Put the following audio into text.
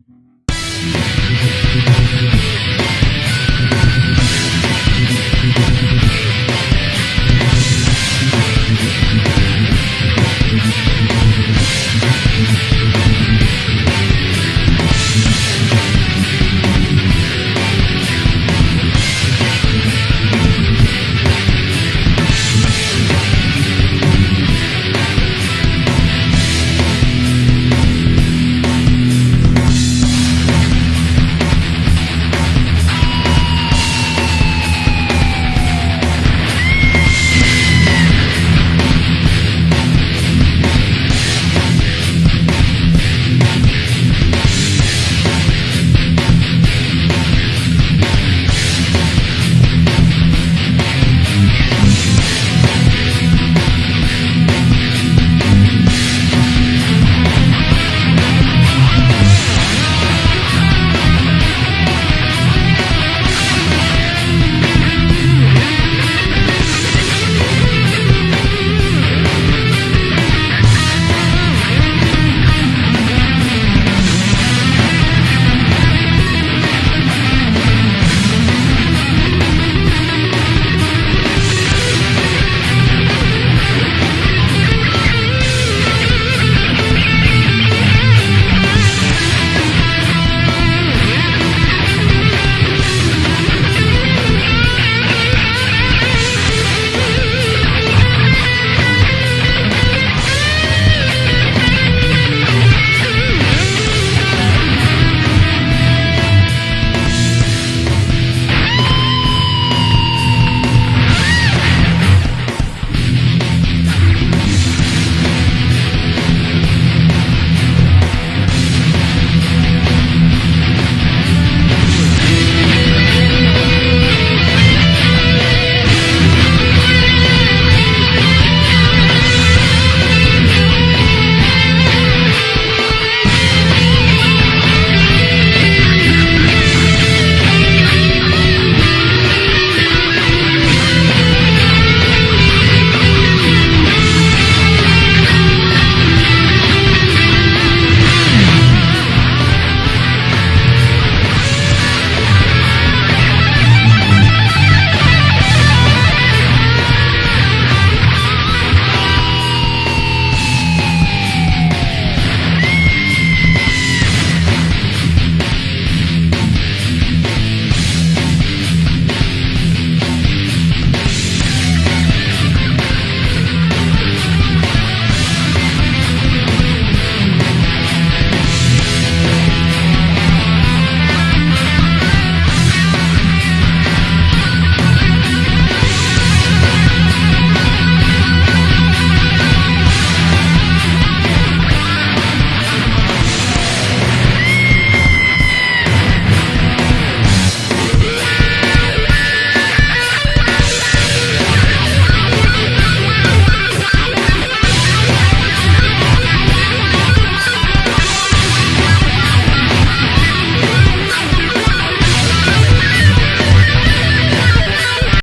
Mm-hmm.